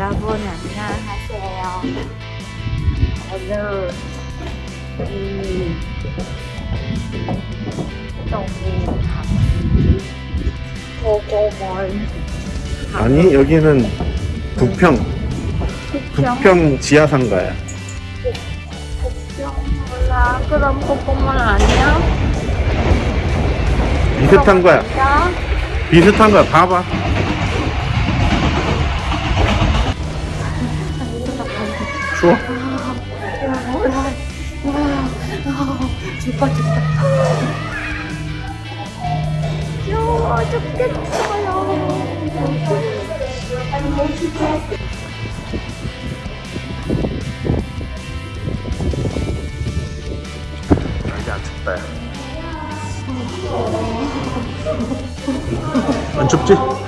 여러분 안녕하세요. 오늘 이 고고몰 아니 여기는 부평. 부평? 부평 지하상가야. 부평 몰라. 그럼 고고몰 아니야? 비슷한 거야. 야 비슷한 거야. 봐봐 추워? 죽어 죽어. 추워 죽겠어요. 안 춥다 야. 안 춥지?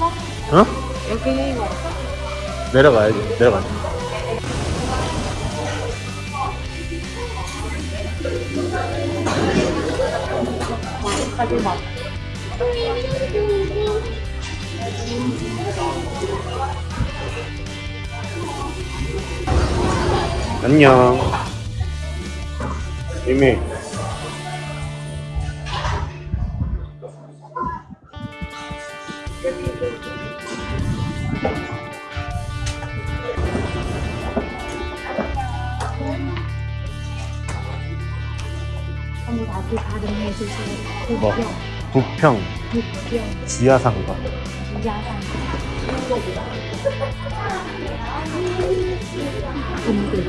어? 여기 내려가야지 내려가자 가지 마. 안녕 이미 언니 주세요. 뭐? 부평, 부평 지하상가. 근데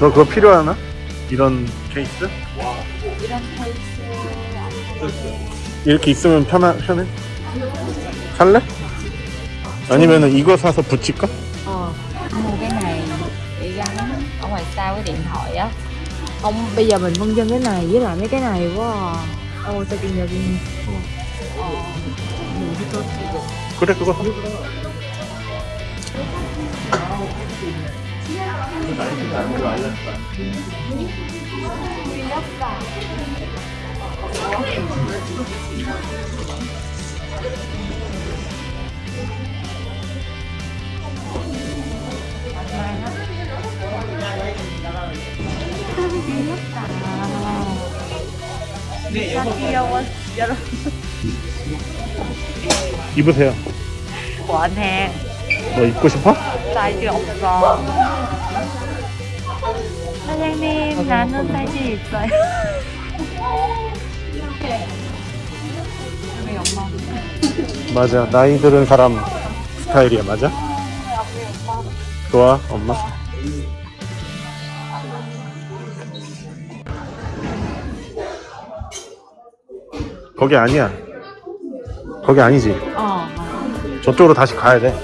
너 그거 필요하나? 이런 케이스? 이런 케이스 이렇게 있으면 편하, 편해? 살래? 아니면 은 이거 사서 붙일까? Ờ, mua cái này để gắn ở ngoài sau cái điện thoại á Không, bây giờ mình phân dân cái này với lại mấy cái này quá à Ồ, sao tiền giờ tiền Ờ, mình đi Thank you. 사 진짜 귀여워 여러분 입으세요 원해 너 입고 싶어? 사이즈 없어 사장님 나는 사이즈 있어요 맞아 나이 들은 사람 스타일이야 맞아? 좋아 엄마? 거기 아니야. 거기 아니지. 어 저쪽으로 다시 가야 돼.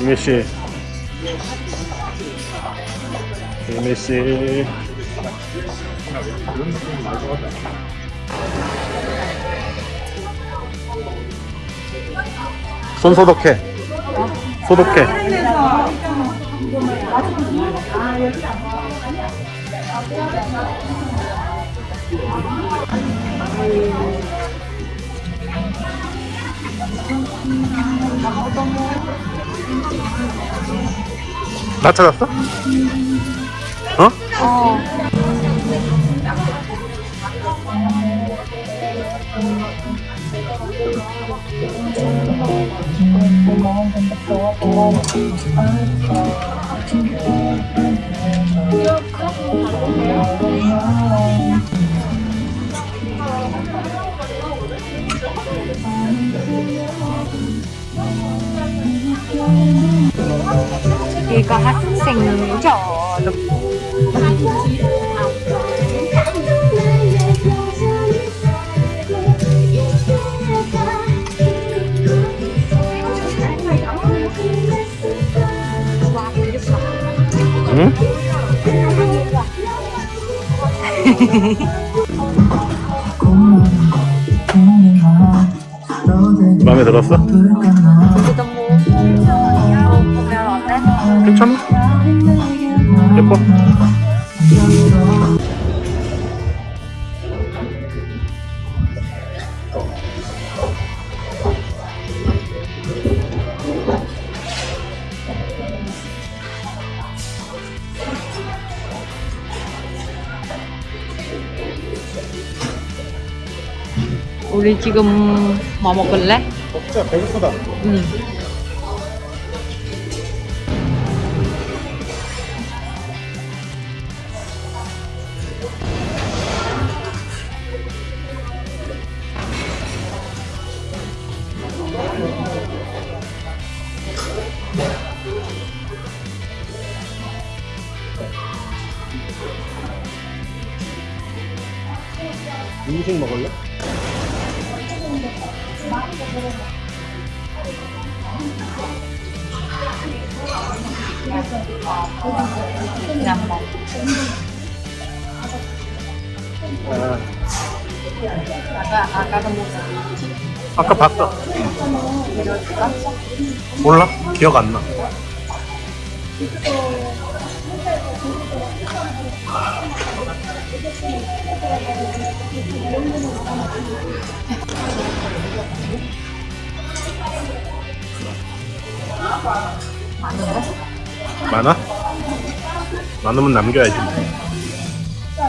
이메씨. 이메씨 손 소독해 소독해 나 찾았어? 어? 어 이거 학생 저도 마음에 들었어? 그 괜찮아? 예뻐? 우리 지금 뭐 먹을래? 먹자 배고프다 응. 음식 먹을래? 아, 아까. 아까 봤어 몰라? 기억 안 나 많아? 많으면 남겨야지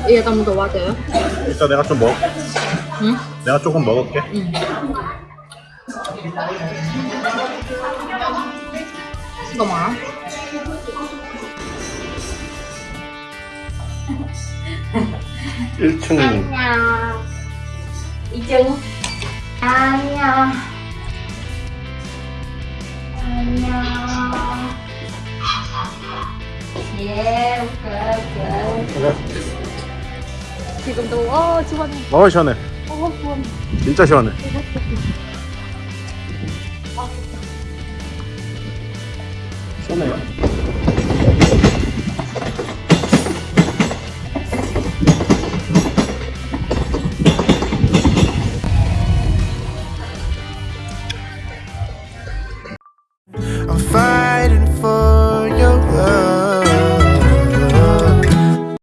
이게 너무 좋아져요? 일단 내가 좀 먹, 응? 내가 조금 먹을게 응. 이거 많아? 1층 안녕. 이증. 안녕. 안녕. 예, 오케이, 오케이. 지금도 어 시원해. 어 시원해 어 시원해. 진짜 시원해 시원해요